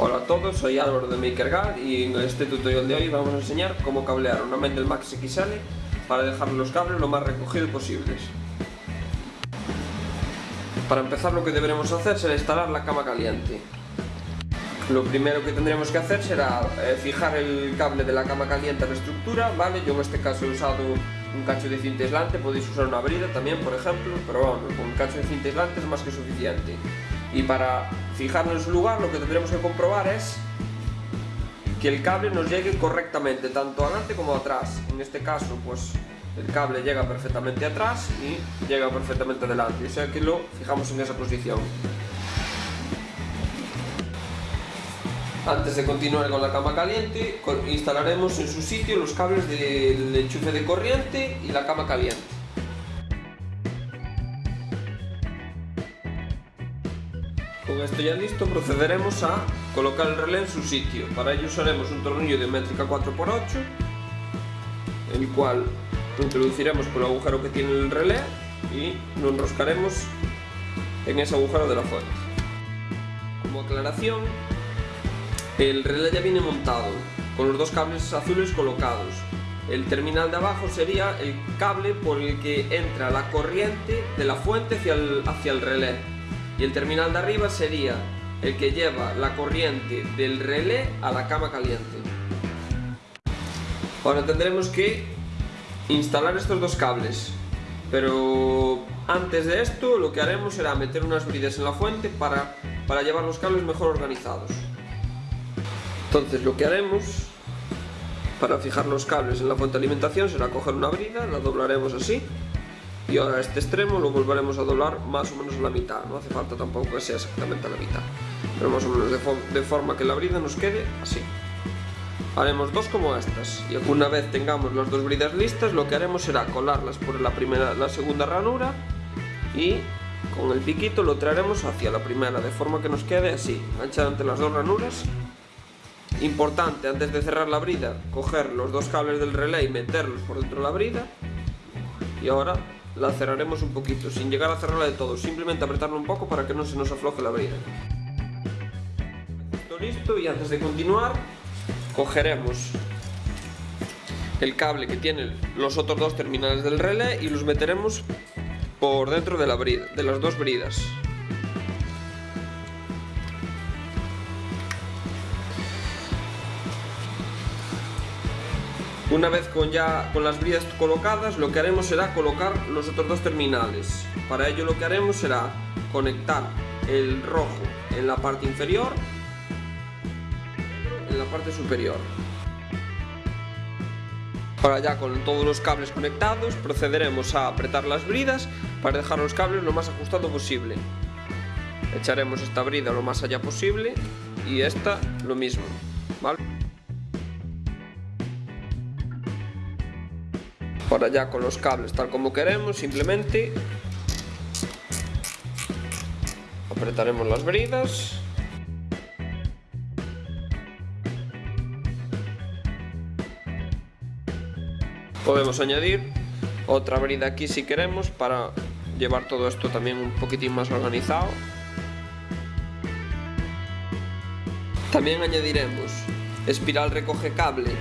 Hola a todos, soy Álvaro de MakerGuard y en este tutorial de hoy vamos a enseñar cómo cablear una Mendel Max XL para dejar los cables lo más recogidos posibles. Para empezar lo que deberemos hacer será instalar la cama caliente. Lo primero que tendremos que hacer será eh, fijar el cable de la cama caliente a la estructura, ¿vale? Yo en este caso he usado un cacho de cinta aislante, podéis usar una brida también, por ejemplo, pero bueno, con un cacho de cinta aislante es más que suficiente. Y para fijarlo en su lugar lo que tendremos que comprobar es que el cable nos llegue correctamente, tanto adelante como atrás. En este caso, pues el cable llega perfectamente atrás y llega perfectamente adelante, o sea que lo fijamos en esa posición. Antes de continuar con la cama caliente, instalaremos en su sitio los cables del enchufe de corriente y la cama caliente. Con esto ya listo procederemos a colocar el relé en su sitio. Para ello usaremos un tornillo de métrica 4x8, el cual introduciremos por el agujero que tiene el relé y lo enroscaremos en ese agujero de la fuente. Como aclaración, el relé ya viene montado, con los dos cables azules colocados. El terminal de abajo sería el cable por el que entra la corriente de la fuente hacia el relé y el terminal de arriba sería el que lleva la corriente del relé a la cama caliente. Ahora tendremos que instalar estos dos cables, pero antes de esto lo que haremos será meter unas bridas en la fuente para, para llevar los cables mejor organizados. Entonces lo que haremos para fijar los cables en la fuente de alimentación será coger una brida, la doblaremos así y ahora este extremo lo volveremos a doblar más o menos a la mitad, no hace falta tampoco que sea exactamente la mitad, pero más o menos de, forma que la brida nos quede así. Haremos dos como estas. Y una vez tengamos las dos bridas listas lo que haremos será colarlas por la, primera, la segunda ranura y con el piquito lo traeremos hacia la primera de forma que nos quede así, enganchada entre las dos ranuras. Importante, antes de cerrar la brida, coger los dos cables del relé y meterlos por dentro de la brida. Y ahora la cerraremos un poquito, sin llegar a cerrarla de todo, simplemente apretarla un poco para que no se nos afloje la brida. Listo y antes de continuar, cogeremos el cable que tiene los otros dos terminales del relé y los meteremos por dentro de, la brida, de las dos bridas. Una vez con ya con las bridas colocadas, lo que haremos será colocar los otros dos terminales. Para ello lo que haremos será conectar el rojo en la parte inferior, en la parte superior. Ahora ya con todos los cables conectados, procederemos a apretar las bridas para dejar los cables lo más ajustado posible. Echaremos esta brida lo más allá posible y esta lo mismo. ¿vale? Ahora ya con los cables tal como queremos, simplemente apretaremos las bridas podemos añadir otra brida aquí si queremos para llevar todo esto también un poquitín más organizado. También añadiremos espiral recoge cable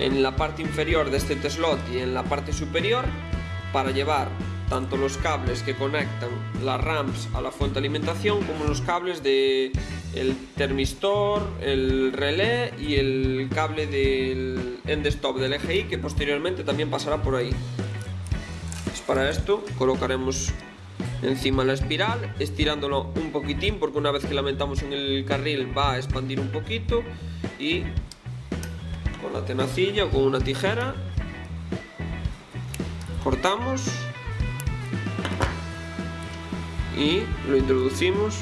en la parte inferior de este slot y en la parte superior para llevar tanto los cables que conectan las ramps a la fuente de alimentación como los cables de termistor, el relé y el cable del end stop del EGI que posteriormente también pasará por ahí. Pues para esto colocaremos encima la espiral, estirándolo un poquitín porque una vez que la metamos en el carril va a expandir un poquito y con la tenacilla o con una tijera. Cortamos. Y lo introducimos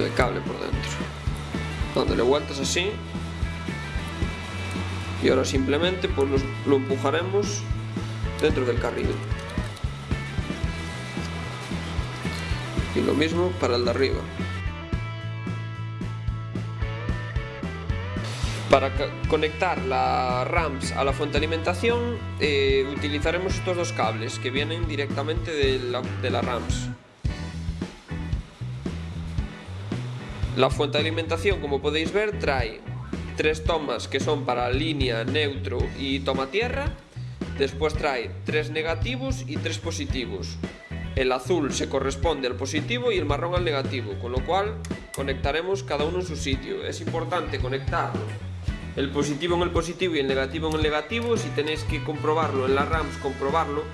el cable por dentro. Dándole vueltas así. Y ahora simplemente pues lo empujaremos dentro del carril. Y lo mismo para el de arriba Para conectar la RAMS a la fuente de alimentación eh, utilizaremos estos dos cables que vienen directamente de la, RAMS. La fuente de alimentación, como podéis ver, trae tres tomas que son para línea, neutro y toma tierra. Después trae tres negativos y tres positivos. El azul se corresponde al positivo y el marrón al negativo, con lo cual conectaremos cada uno en su sitio. Es importante conectarlo el positivo en el positivo y el negativo en el negativo. Si tenéis que comprobarlo en las RAMs, comprobarlo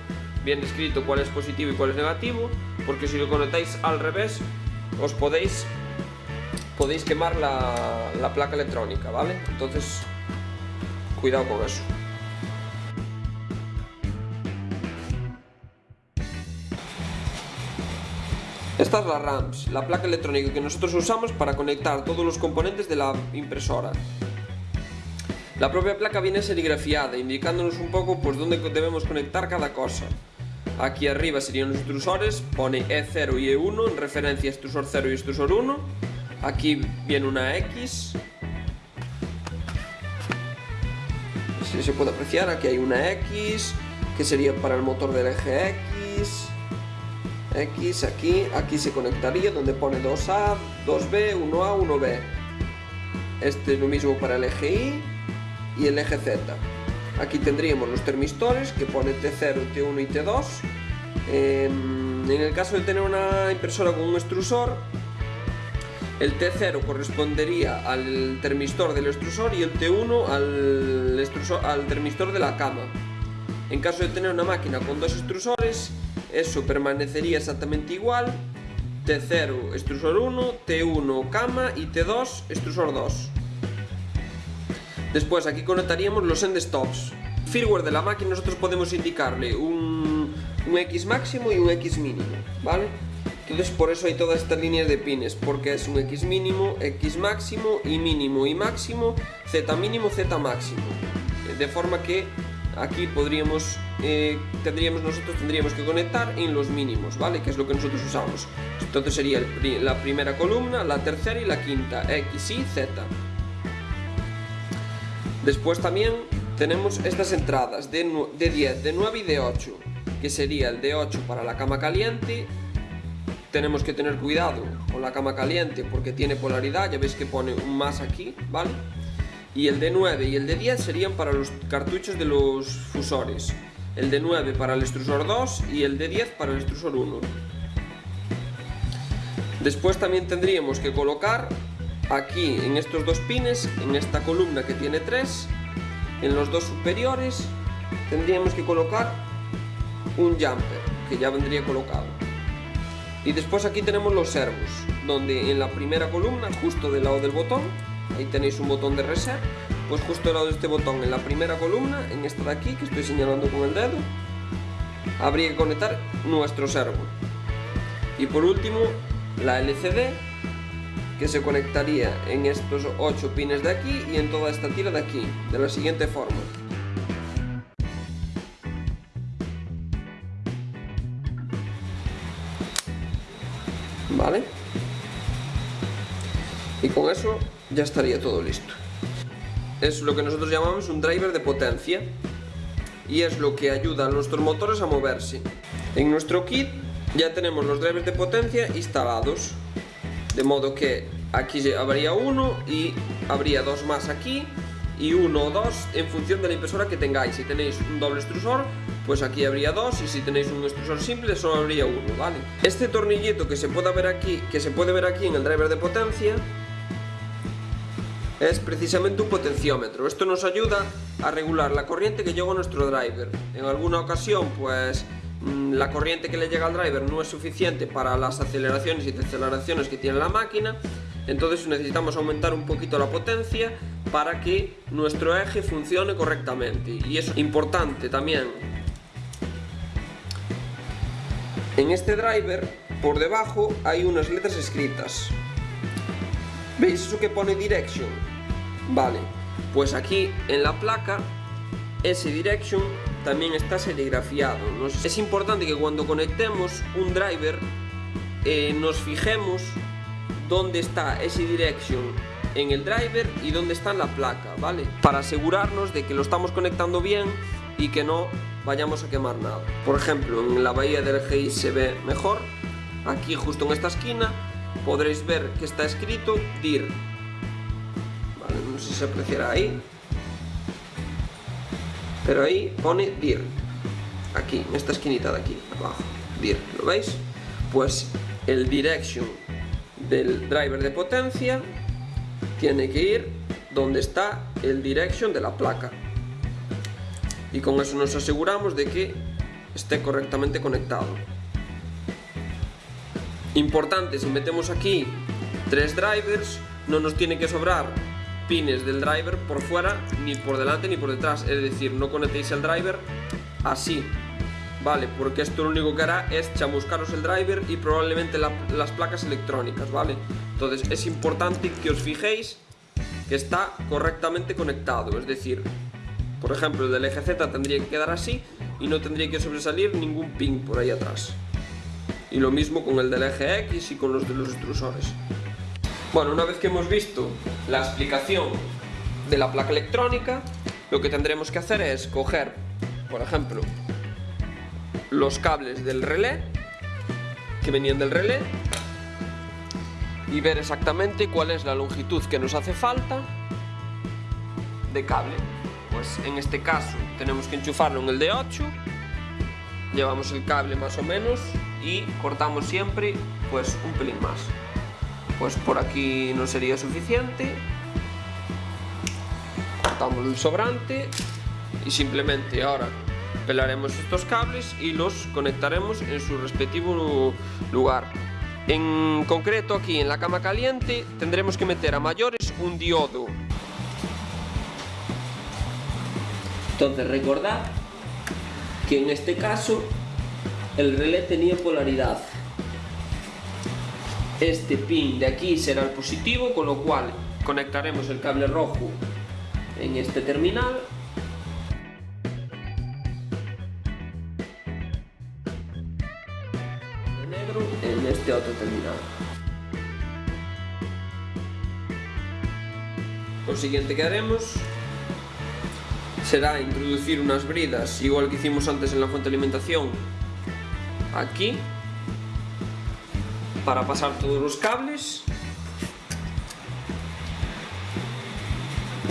bien escrito cuál es positivo y cuál es negativo, porque si lo conectáis al revés, os podéis podéis quemar la, la placa electrónica, ¿vale? Entonces, cuidado con eso. Esta es la RAMS, la placa electrónica que nosotros usamos para conectar todos los componentes de la impresora. La propia placa viene serigrafiada, indicándonos un poco pues dónde debemos conectar cada cosa. Aquí arriba serían los extrusores, pone E0 y E1 en referencia a extrusor 0 y extrusor 1. Aquí viene una X. Si se puede apreciar, aquí hay una X, que sería para el motor del eje X. X aquí, aquí se conectaría donde pone 2A, 2B, 1A, 1B. Este es lo mismo para el eje Y y el eje Z. Aquí tendríamos los termistores que pone T0, T1 y T2. Em, en el caso de tener una impresora con un extrusor, el T0 correspondería al termistor del extrusor y el T1 al, extrusor, al termistor de la cama. En caso de tener una máquina con dos extrusores, eso permanecería exactamente igual. T0 extrusor 1, T1 cama y T2 extrusor 2. Después aquí conectaríamos los end stops. Firmware de la máquina nosotros podemos indicarle un, X máximo y un X mínimo, ¿vale? Entonces por eso hay todas estas líneas de pines, porque es un X mínimo, X máximo, Y mínimo, Y máximo, Z mínimo, Z máximo. De forma que aquí podríamos, eh, tendríamos, nosotros tendríamos que conectar en los mínimos, ¿vale? Que es lo que nosotros usamos. Entonces sería la primera columna, la tercera y la quinta, X, Y, Z. Después también tenemos estas entradas de, 10, de 9 y de 8, que sería el de 8 para la cama caliente. Tenemos que tener cuidado con la cama caliente porque tiene polaridad, ya veis que pone un más aquí, ¿vale? Y el de 9 y el de 10 serían para los cartuchos de los fusores. El de 9 para el extrusor 2 y el de 10 para el extrusor 1. Después también tendríamos que colocar aquí en estos dos pines, en esta columna que tiene tres, en los dos superiores tendríamos que colocar un jumper que ya vendría colocado. Y después aquí tenemos los servos, donde en la primera columna, justo del lado del botón, ahí tenéis un botón de reset, pues justo del lado de este botón, en la primera columna, en esta de aquí, que estoy señalando con el dedo, habría que conectar nuestro servo. Y por último, la LCD que se conectaría en estos 8 pines de aquí y en toda esta tira de aquí, de la siguiente forma. ¿Vale? Y con eso ya estaría todo listo. Es lo que nosotros llamamos un driver de potencia y es lo que ayuda a nuestros motores a moverse. En nuestro kit ya tenemos los drivers de potencia instalados de modo que aquí habría uno y habría dos más aquí y uno o dos en función de la impresora que tengáis. Si tenéis un doble extrusor, pues aquí habría dos y si tenéis un extrusor simple solo habría uno, ¿vale? Este tornillito que se puede ver aquí, que se puede ver aquí en el driver de potencia es precisamente un potenciómetro. Esto nos ayuda a regular la corriente que llega a nuestro driver. En alguna ocasión, pues Mm, la corriente que le llega al driver no es suficiente para las aceleraciones y deceleraciones que tiene la máquina entonces necesitamos aumentar un poquito la potencia para que nuestro eje funcione correctamente y es importante también en este driver por debajo hay unas letras escritas ¿veis eso que pone direction? vale, pues aquí en la placa ese direction también está serigrafiado. Es importante que cuando conectemos un driver eh, nos fijemos dónde está ese direction en el driver y dónde está en la placa, ¿vale? Para asegurarnos de que lo estamos conectando bien y que no vayamos a quemar nada. Por ejemplo, en la bahía del GI se ve mejor, aquí justo en esta esquina, podréis ver que está escrito DIR. Vale, no sé si se apreciará ahí. Pero ahí pone DIR. Aquí, en esta esquinita de aquí, abajo. DIR, ¿lo veis? Pues el direction del driver de potencia tiene que ir donde está el direction de la placa. Y con eso nos aseguramos de que esté correctamente conectado. Importante, si metemos aquí tres drivers, no nos tiene que sobrar pines del driver por fuera, ni por delante ni por detrás. Es decir, no conectéis el driver así, ¿vale? Porque esto lo único que hará es chamuscaros el driver y probablemente las placas electrónicas, ¿vale? Entonces es importante que os fijéis que está correctamente conectado, es decir, por ejemplo el del eje Z tendría que quedar así y no tendría que sobresalir ningún pin por ahí atrás. Y lo mismo con el del eje X y con los de los extrusores. Bueno, una vez que hemos visto la explicación de la placa electrónica, lo que tendremos que hacer es coger, por ejemplo, los cables del relé, que venían del relé, y ver exactamente cuál es la longitud que nos hace falta de cable. Pues en este caso tenemos que enchufarlo en el de 8, llevamos el cable más o menos y cortamos siempre pues un pelín más. Pues por aquí no sería suficiente, cortamos el sobrante y simplemente ahora pelaremos estos cables y los conectaremos en su respectivo lugar. En concreto aquí en la cama caliente tendremos que meter a mayores un diodo. Entonces recordad que en este caso el relé tenía polaridad. Este pin de aquí será el positivo, con lo cual conectaremos el cable rojo en este terminal este otro terminal. Lo siguiente que haremos será introducir unas bridas, igual que hicimos antes en la fuente de alimentación, aquí, para pasar todos los cables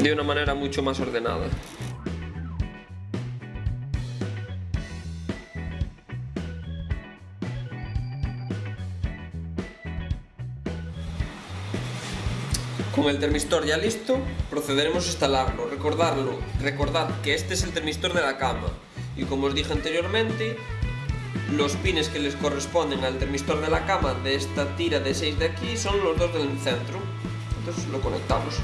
de una manera mucho más ordenada. Con el termistor ya listo, procederemos a instalarlo. Recordarlo, recordad que este es el termistor de la cama y como os dije anteriormente, los pines que les corresponden al termistor de la cama de esta tira de 6 de aquí son los dos del centro. Entonces lo conectamos.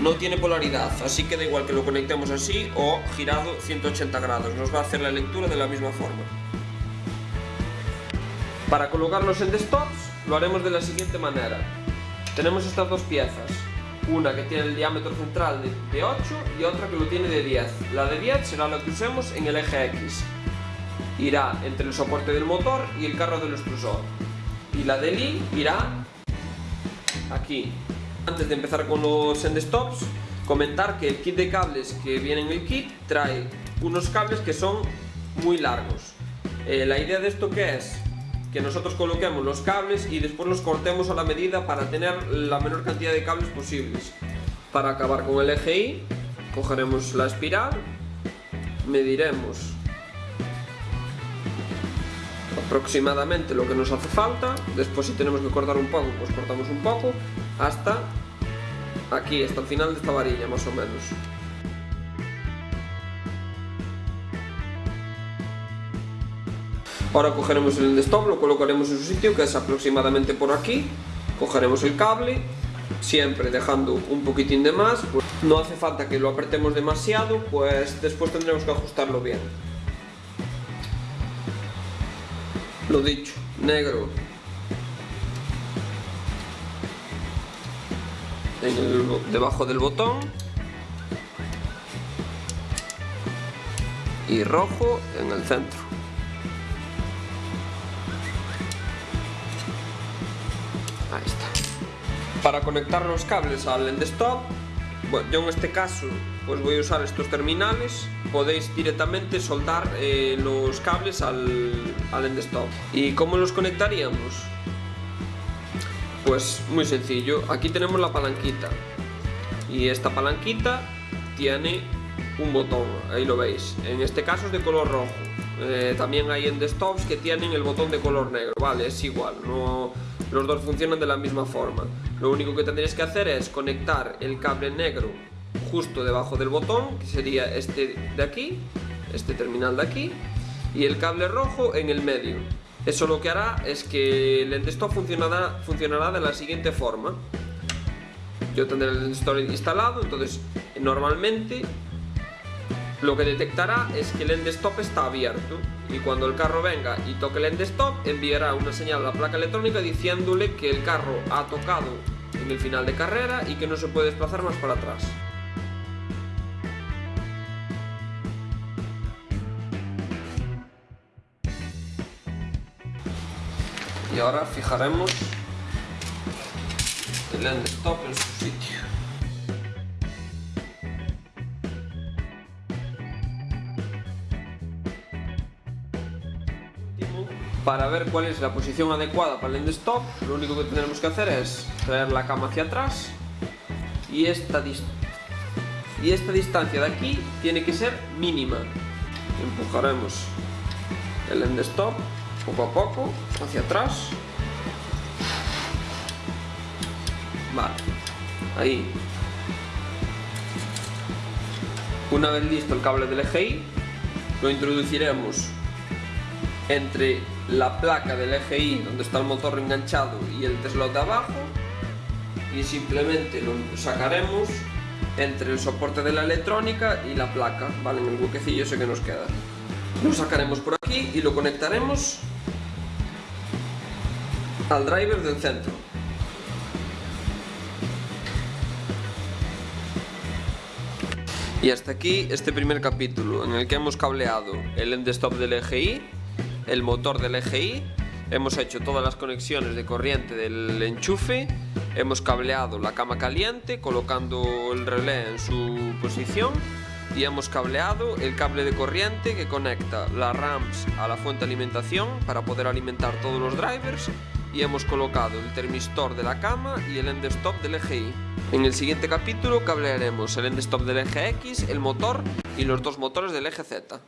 No tiene polaridad, así que da igual que lo conectemos así o girado 180 grados. Nos va a hacer la lectura de la misma forma. Para colocarlos en desktops lo haremos de la siguiente manera. Tenemos estas dos piezas, una que tiene el diámetro central de, 8 y otra que lo tiene de 10. La de 10 será la que usemos en el eje X. Irá entre el soporte del motor y el carro del extrusor. Y la de Y irá aquí. Antes de empezar con los endstops, comentar que el kit de cables que viene en el kit trae unos cables que son muy largos. Eh, la idea de esto que es que nosotros coloquemos los cables y después los cortemos a la medida para tener la menor cantidad de cables posibles. Para acabar con el eje Y, cogeremos la espiral, mediremos aproximadamente lo que nos hace falta, después si tenemos que cortar un poco, pues cortamos un poco, hasta aquí, hasta el final de esta varilla más o menos. Ahora cogeremos el stop, lo colocaremos en su sitio, que es aproximadamente por aquí. Cogeremos el cable, siempre dejando un poquitín de más. No hace falta que lo apretemos demasiado, pues después tendremos que ajustarlo bien. Lo dicho, negro. debajo del botón. Y rojo en el centro. Para conectar los cables al endstop, yo en este caso pues voy a usar estos terminales, podéis directamente soldar eh, los cables al, endstop. ¿Y cómo los conectaríamos? Pues muy sencillo, aquí tenemos la palanquita y esta palanquita tiene un botón, ahí lo veis, en este caso es de color rojo. Eh, también hay en desktops que tienen el botón de color negro, vale, es igual, no, los dos funcionan de la misma forma. Lo único que tendréis que hacer es conectar el cable negro justo debajo del botón, que sería este de aquí, este terminal de aquí, y el cable rojo en el medio. Eso lo que hará es que el desktop funcionará, de la siguiente forma. Yo tendré el desktop instalado, entonces normalmente lo que detectará es que el end stop está abierto y cuando el carro venga y toque el end stop enviará una señal a la placa electrónica diciéndole que el carro ha tocado en el final de carrera y que no se puede desplazar más para atrás. Y ahora fijaremos el end stop en su sitio. Para ver cuál es la posición adecuada para el end stop, lo único que tendremos que hacer es traer la cama hacia atrás y esta, y esta distancia de aquí tiene que ser mínima. Empujaremos el end stop poco a poco hacia atrás. Vale, ahí. Una vez listo el cable del EGI, lo introduciremos entre la placa del EGI donde está el motor enganchado y el Tesla de abajo y simplemente lo sacaremos entre el soporte de la electrónica y la placa, ¿vale? En el buquecillo ese que nos queda. Lo sacaremos por aquí y lo conectaremos al driver del centro. Y hasta aquí este primer capítulo en el que hemos cableado el end stop del EGI el motor del EGI, hemos hecho todas las conexiones de corriente del enchufe, hemos cableado la cama caliente colocando el relé en su posición y hemos cableado el cable de corriente que conecta las RAMs a la fuente de alimentación para poder alimentar todos los drivers y hemos colocado el termistor de la cama y el end stop del EGI. En el siguiente capítulo cablearemos el end stop del eje X, el motor y los dos motores del eje Z.